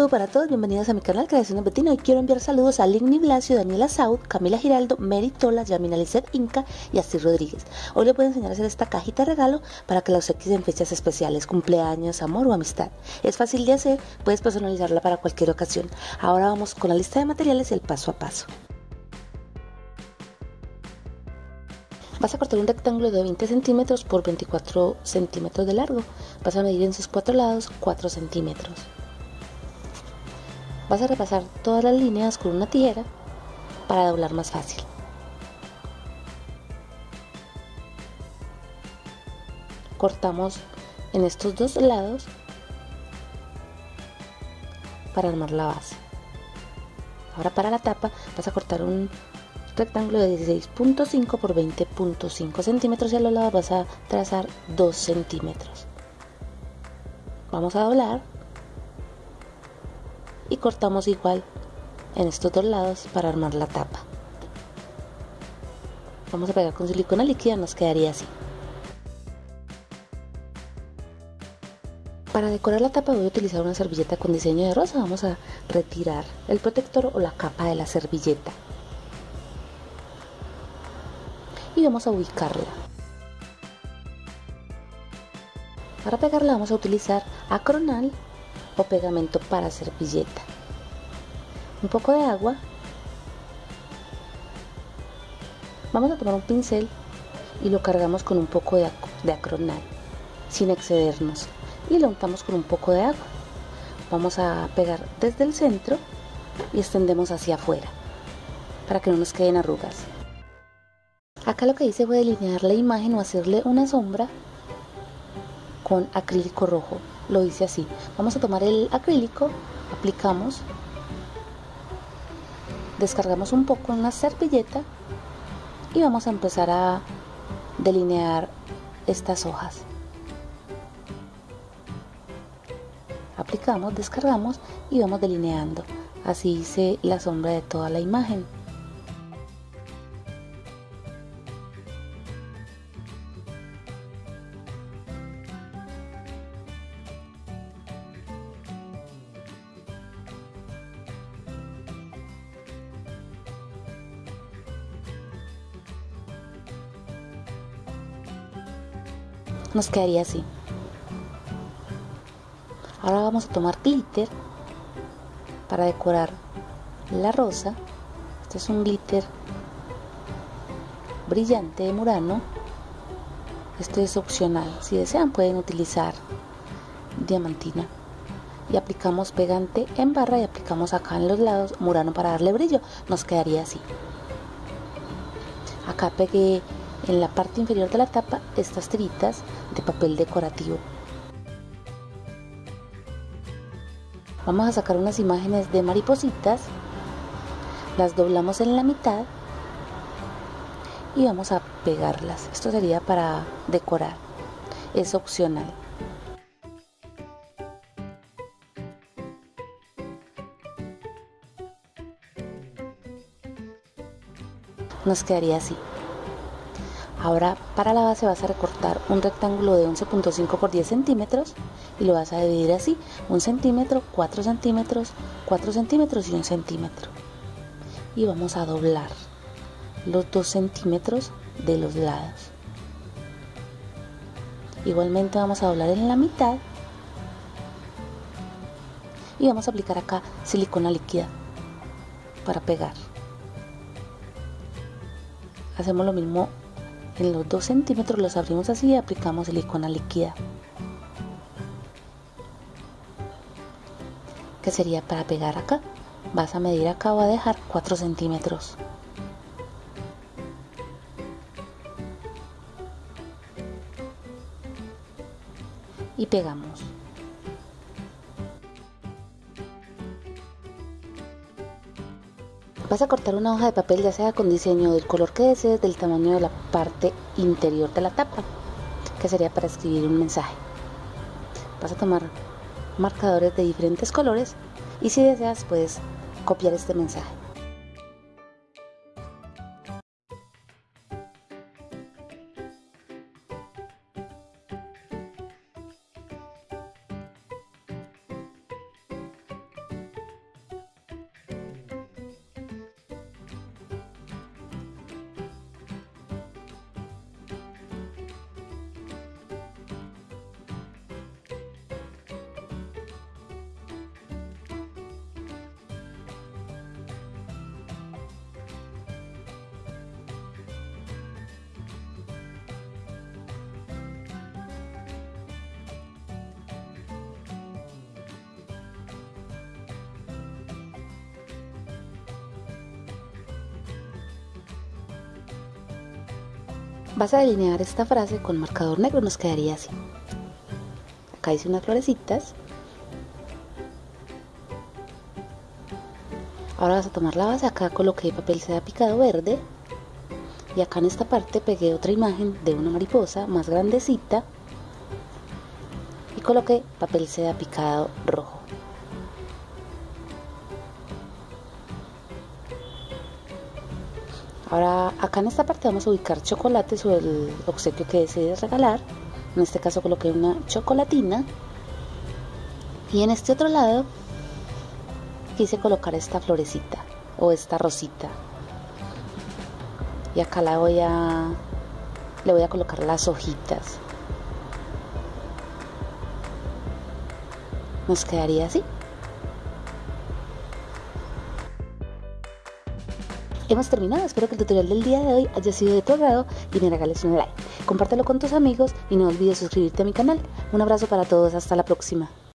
Saludo para todos, bienvenidos a mi canal Creaciones Betina. Hoy quiero enviar saludos a Ligny Blasio, Daniela Saud, Camila Giraldo, Mary Tola, Yamina Lizeth Inca y Así Rodríguez. Hoy les voy a enseñar a hacer esta cajita de regalo para que la obsequies en fechas especiales, cumpleaños, amor o amistad. Es fácil de hacer, puedes personalizarla para cualquier ocasión. Ahora vamos con la lista de materiales y el paso a paso. Vas a cortar un rectángulo de 20 centímetros por 24 centímetros de largo. Vas a medir en sus cuatro lados 4 centímetros. Vas a repasar todas las líneas con una tijera para doblar más fácil. Cortamos en estos dos lados para armar la base. Ahora para la tapa vas a cortar un rectángulo de 16.5 por 20.5 centímetros y a los lados vas a trazar 2 centímetros. Vamos a doblar y cortamos igual en estos dos lados para armar la tapa. Vamos a pegar con silicona líquida, nos quedaría así. Para decorar la tapa voy a utilizar una servilleta con diseño de rosa. Vamos a retirar el protector o la capa de la servilleta. Y vamos a ubicarla. Para pegarla vamos a utilizar acronal pegamento para servilleta. Un poco de agua. Vamos a tomar un pincel y lo cargamos con un poco de, de acronal, sin excedernos. Y lo untamos con un poco de agua. Vamos a pegar desde el centro y extendemos hacia afuera para que no nos queden arrugas. Acá lo que hice fue delinear la imagen o hacerle una sombra con acrílico rojo lo hice así. Vamos a tomar el acrílico, aplicamos, descargamos un poco en una servilleta y vamos a empezar a delinear estas hojas. Aplicamos, descargamos y vamos delineando. Así hice la sombra de toda la imagen. Nos quedaría así. Ahora vamos a tomar glitter para decorar la rosa. Este es un glitter brillante de Murano. Este es opcional. Si desean pueden utilizar diamantina. Y aplicamos pegante en barra y aplicamos acá en los lados Murano para darle brillo. Nos quedaría así. Acá pegué en la parte inferior de la tapa estas tiritas de papel decorativo. Vamos a sacar unas imágenes de maripositas, las doblamos en la mitad y vamos a pegarlas. Esto sería para decorar, es opcional. Nos quedaría así. Ahora para la base vas a recortar un rectángulo de 11.5 por 10 centímetros y lo vas a dividir así, 1 centímetro, 4 centímetros, 4 centímetros y 1 centímetro. Y vamos a doblar los 2 centímetros de los lados. Igualmente vamos a doblar en la mitad y vamos a aplicar acá silicona líquida para pegar. Hacemos lo mismo en los 2 centímetros los abrimos así y aplicamos silicona líquida. Que sería para pegar acá. Vas a medir acá, va a dejar 4 centímetros. Y pegamos. Vas a cortar una hoja de papel ya sea con diseño del color que desees, del tamaño de la parte interior de la tapa, que sería para escribir un mensaje. Vas a tomar marcadores de diferentes colores y si deseas puedes copiar este mensaje. Vas a delinear esta frase con marcador negro, nos quedaría así. Acá hice unas florecitas. Ahora vas a tomar la base, acá coloqué papel seda picado verde y acá en esta parte pegué otra imagen de una mariposa más grandecita y coloqué papel seda picado rojo. Ahora acá en esta parte vamos a ubicar chocolates o el obsequio que desees regalar. En este caso coloqué una chocolatina. Y en este otro lado quise colocar esta florecita o esta rosita. Y acá la voy a le voy a colocar las hojitas. Nos quedaría así. Hemos terminado, espero que el tutorial del día de hoy haya sido de tu agrado y me regales un like. Compártelo con tus amigos y no olvides suscribirte a mi canal. Un abrazo para todos, hasta la próxima.